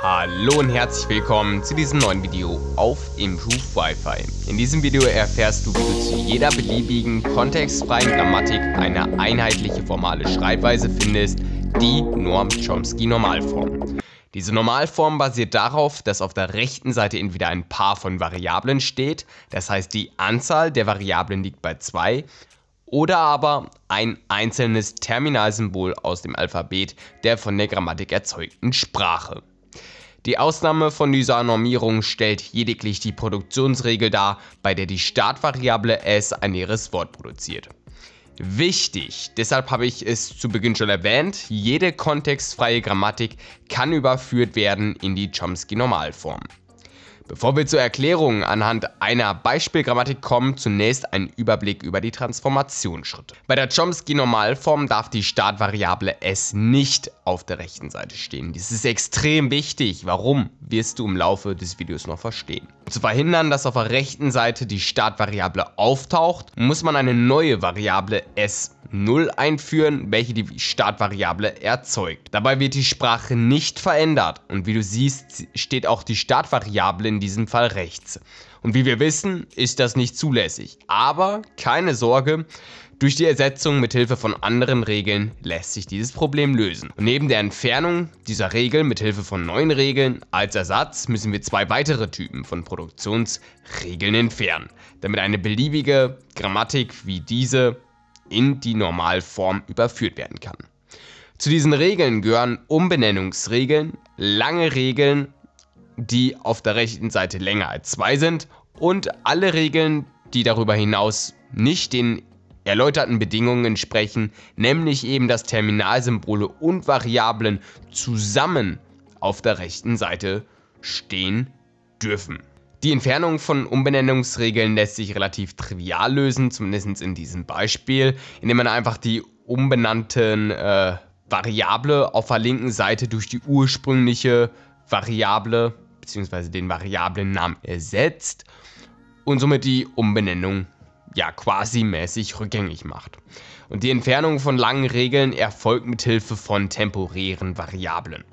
Hallo und herzlich willkommen zu diesem neuen Video auf Improve Wi-Fi. In diesem Video erfährst du, wie du zu jeder beliebigen kontextfreien Grammatik eine einheitliche formale Schreibweise findest, die Norm-Chomsky-Normalform. Diese Normalform basiert darauf, dass auf der rechten Seite entweder ein Paar von Variablen steht, das heißt die Anzahl der Variablen liegt bei 2, oder aber ein einzelnes Terminalsymbol aus dem Alphabet der von der Grammatik erzeugten Sprache. Die Ausnahme von dieser Normierung stellt lediglich die Produktionsregel dar, bei der die Startvariable s ein leeres Wort produziert. Wichtig, deshalb habe ich es zu Beginn schon erwähnt, jede kontextfreie Grammatik kann überführt werden in die Chomsky-Normalform. Bevor wir zur Erklärung anhand einer Beispielgrammatik kommen, zunächst ein Überblick über die Transformationsschritte. Bei der Chomsky-Normalform darf die Startvariable s nicht auf der rechten Seite stehen. Dies ist extrem wichtig. Warum, wirst du im Laufe des Videos noch verstehen. Um zu verhindern, dass auf der rechten Seite die Startvariable auftaucht, muss man eine neue Variable s 0 einführen, welche die Startvariable erzeugt. Dabei wird die Sprache nicht verändert und wie du siehst, steht auch die Startvariable in diesem Fall rechts. Und wie wir wissen, ist das nicht zulässig. Aber keine Sorge, durch die Ersetzung mit Hilfe von anderen Regeln lässt sich dieses Problem lösen. Und neben der Entfernung dieser Regel mit Hilfe von neuen Regeln als Ersatz müssen wir zwei weitere Typen von Produktionsregeln entfernen, damit eine beliebige Grammatik wie diese in die Normalform überführt werden kann. Zu diesen Regeln gehören Umbenennungsregeln, lange Regeln, die auf der rechten Seite länger als 2 sind und alle Regeln, die darüber hinaus nicht den erläuterten Bedingungen entsprechen, nämlich eben dass Terminalsymbole und Variablen zusammen auf der rechten Seite stehen dürfen. Die Entfernung von Umbenennungsregeln lässt sich relativ trivial lösen, zumindest in diesem Beispiel, indem man einfach die umbenannten äh, Variable auf der linken Seite durch die ursprüngliche Variable bzw. den Variablennamen ersetzt und somit die Umbenennung ja quasi mäßig rückgängig macht. Und die Entfernung von langen Regeln erfolgt mit Hilfe von temporären Variablen.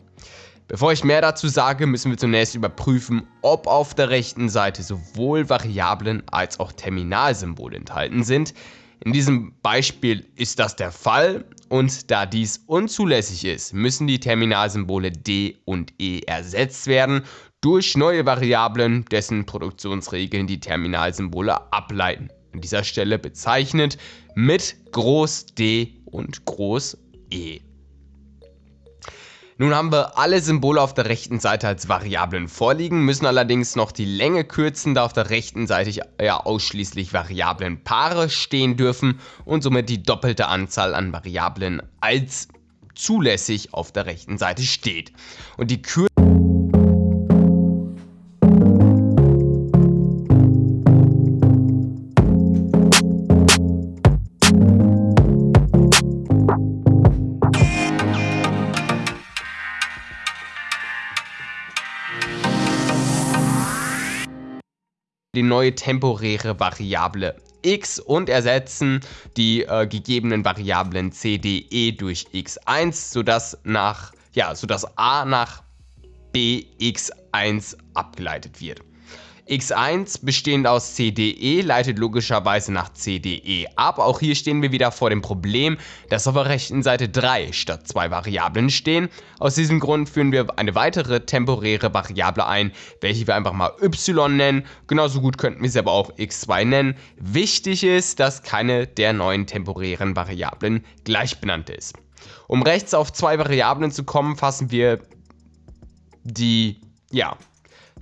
Bevor ich mehr dazu sage, müssen wir zunächst überprüfen, ob auf der rechten Seite sowohl Variablen als auch Terminalsymbole enthalten sind. In diesem Beispiel ist das der Fall und da dies unzulässig ist, müssen die Terminalsymbole D und E ersetzt werden durch neue Variablen, dessen Produktionsregeln die Terminalsymbole ableiten. An dieser Stelle bezeichnet mit Groß D und Groß E. Nun haben wir alle Symbole auf der rechten Seite als Variablen vorliegen, müssen allerdings noch die Länge kürzen, da auf der rechten Seite ja ausschließlich Variablenpaare stehen dürfen und somit die doppelte Anzahl an Variablen als zulässig auf der rechten Seite steht. Und die Kür neue temporäre Variable x und ersetzen die äh, gegebenen Variablen c, d, e durch x1, sodass, nach, ja, sodass a nach bx1 abgeleitet wird x1 bestehend aus CDE leitet logischerweise nach CDE ab. Auch hier stehen wir wieder vor dem Problem, dass auf der rechten Seite 3 statt 2 Variablen stehen. Aus diesem Grund führen wir eine weitere temporäre Variable ein, welche wir einfach mal y nennen. Genauso gut könnten wir sie aber auch x2 nennen. Wichtig ist, dass keine der neuen temporären Variablen gleich benannt ist. Um rechts auf zwei Variablen zu kommen, fassen wir die ja,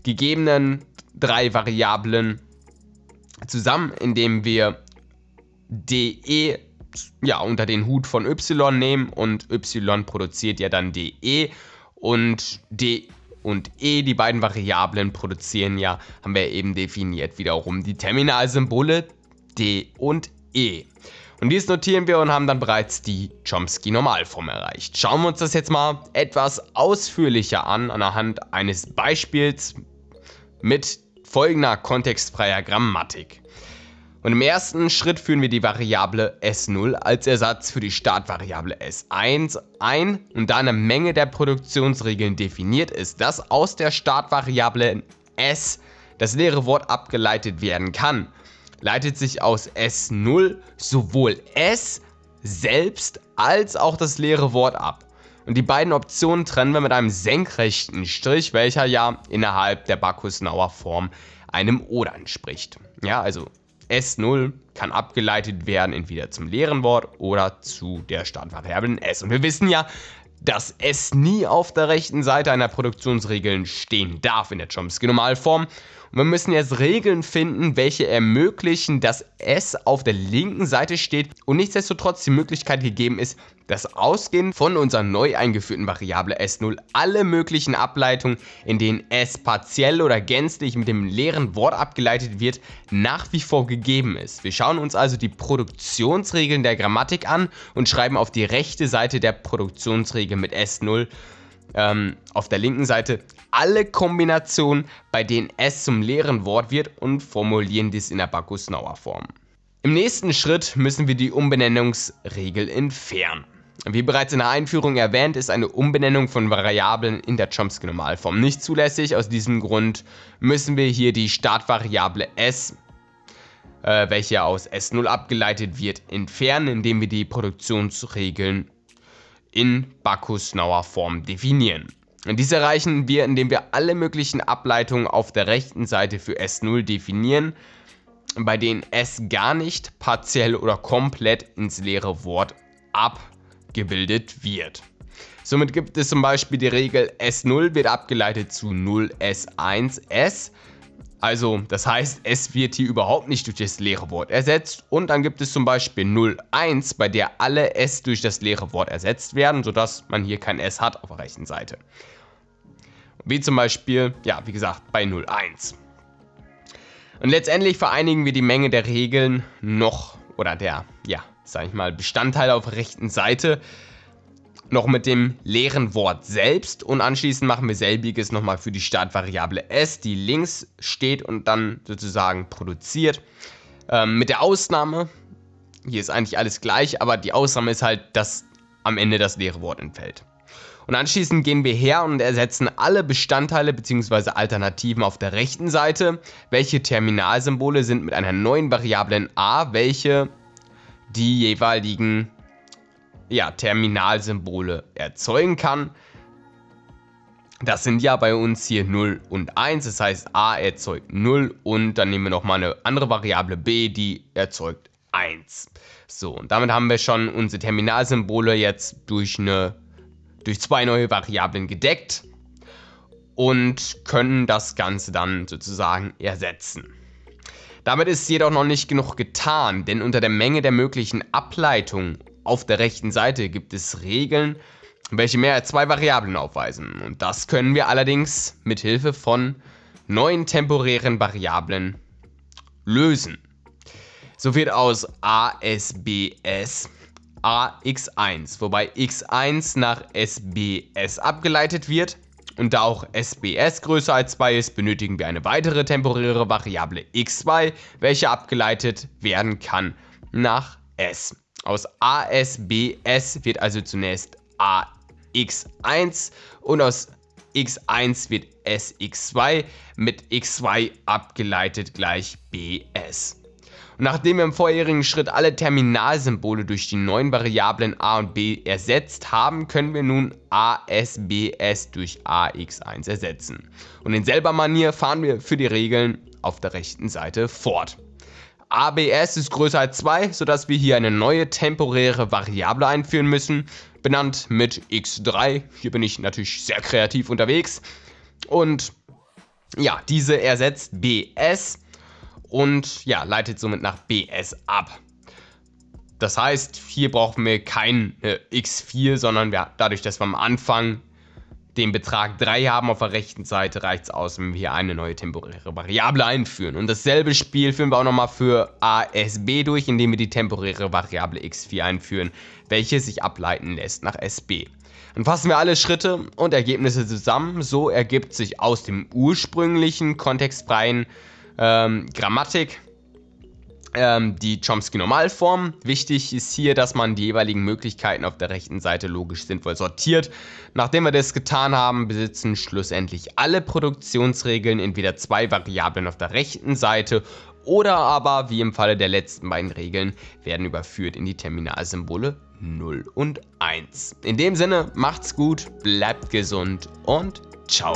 gegebenen drei Variablen zusammen, indem wir de ja, unter den Hut von y nehmen und y produziert ja dann de und d und e, die beiden Variablen produzieren ja, haben wir eben definiert wiederum die Terminalsymbole d und e. Und dies notieren wir und haben dann bereits die Chomsky-Normalform erreicht. Schauen wir uns das jetzt mal etwas ausführlicher an, anhand eines Beispiels mit folgender kontextfreier Grammatik. Und im ersten Schritt führen wir die Variable S0 als Ersatz für die Startvariable S1 ein und da eine Menge der Produktionsregeln definiert ist, dass aus der Startvariable S das leere Wort abgeleitet werden kann, leitet sich aus S0 sowohl S selbst als auch das leere Wort ab. Und die beiden Optionen trennen wir mit einem senkrechten Strich, welcher ja innerhalb der Bacchus-Nauer Form einem Oder entspricht. Ja, also S0 kann abgeleitet werden entweder zum leeren Wort oder zu der Startvariablen S. Und wir wissen ja, dass S nie auf der rechten Seite einer Produktionsregel stehen darf in der Chomsky-Normalform. Und wir müssen jetzt Regeln finden, welche ermöglichen, dass S auf der linken Seite steht und nichtsdestotrotz die Möglichkeit gegeben ist, dass ausgehend von unserer neu eingeführten Variable S0 alle möglichen Ableitungen, in denen S partiell oder gänzlich mit dem leeren Wort abgeleitet wird, nach wie vor gegeben ist. Wir schauen uns also die Produktionsregeln der Grammatik an und schreiben auf die rechte Seite der Produktionsregel mit S0 ähm, auf der linken Seite alle Kombinationen, bei denen S zum leeren Wort wird und formulieren dies in der Bacchus-Nauer Form. Im nächsten Schritt müssen wir die Umbenennungsregel entfernen. Wie bereits in der Einführung erwähnt, ist eine Umbenennung von Variablen in der Chomsky-Normalform nicht zulässig. Aus diesem Grund müssen wir hier die Startvariable s, äh, welche aus S0 abgeleitet wird, entfernen, indem wir die Produktionsregeln in Bacchus-Nauer Form definieren. Und dies erreichen wir, indem wir alle möglichen Ableitungen auf der rechten Seite für S0 definieren, bei denen S gar nicht partiell oder komplett ins leere Wort abgebildet wird. Somit gibt es zum Beispiel die Regel S0 wird abgeleitet zu 0S1S, also das heißt, es wird hier überhaupt nicht durch das leere Wort ersetzt. Und dann gibt es zum Beispiel 01, bei der alle S durch das leere Wort ersetzt werden, sodass man hier kein S hat auf der rechten Seite. Wie zum Beispiel, ja, wie gesagt, bei 01. Und letztendlich vereinigen wir die Menge der Regeln noch, oder der, ja, sag ich mal, Bestandteile auf der rechten Seite noch mit dem leeren Wort selbst und anschließend machen wir selbiges nochmal für die Startvariable s, die links steht und dann sozusagen produziert. Ähm, mit der Ausnahme, hier ist eigentlich alles gleich, aber die Ausnahme ist halt, dass am Ende das leere Wort entfällt. Und anschließend gehen wir her und ersetzen alle Bestandteile bzw. Alternativen auf der rechten Seite, welche Terminalsymbole sind mit einer neuen Variablen a, welche die jeweiligen ja, Terminalsymbole erzeugen kann. Das sind ja bei uns hier 0 und 1, das heißt a erzeugt 0 und dann nehmen wir nochmal eine andere Variable b, die erzeugt 1. So, und damit haben wir schon unsere Terminalsymbole jetzt durch, eine, durch zwei neue Variablen gedeckt und können das Ganze dann sozusagen ersetzen. Damit ist jedoch noch nicht genug getan, denn unter der Menge der möglichen Ableitungen auf der rechten Seite gibt es Regeln, welche mehr als zwei Variablen aufweisen. Und das können wir allerdings mit Hilfe von neuen temporären Variablen lösen. So wird aus ASBS AX1, wobei x1 nach SBS abgeleitet wird. Und da auch SBS größer als 2 ist, benötigen wir eine weitere temporäre Variable x2, welche abgeleitet werden kann nach S. Aus ASBS wird also zunächst AX1 und aus x1 wird SX2 mit x2 abgeleitet gleich BS. Und nachdem wir im vorherigen Schritt alle Terminalsymbole durch die neuen Variablen a und b ersetzt haben, können wir nun ASBS durch AX1 ersetzen. Und in selber Manier fahren wir für die Regeln auf der rechten Seite fort. ABS ist größer als 2, sodass wir hier eine neue temporäre Variable einführen müssen, benannt mit x3. Hier bin ich natürlich sehr kreativ unterwegs. Und ja, diese ersetzt BS und ja, leitet somit nach BS ab. Das heißt, hier brauchen wir kein äh, x4, sondern wir, dadurch, dass wir am Anfang den Betrag 3 haben auf der rechten Seite, reicht es aus, wenn wir hier eine neue temporäre Variable einführen. Und dasselbe Spiel führen wir auch nochmal für ASB durch, indem wir die temporäre Variable x4 einführen, welche sich ableiten lässt nach SB. Dann fassen wir alle Schritte und Ergebnisse zusammen. So ergibt sich aus dem ursprünglichen kontextfreien ähm, Grammatik ähm, die Chomsky-Normalform. Wichtig ist hier, dass man die jeweiligen Möglichkeiten auf der rechten Seite logisch sinnvoll sortiert. Nachdem wir das getan haben, besitzen schlussendlich alle Produktionsregeln entweder zwei Variablen auf der rechten Seite oder aber, wie im Falle der letzten beiden Regeln, werden überführt in die Terminalsymbole 0 und 1. In dem Sinne, macht's gut, bleibt gesund und ciao.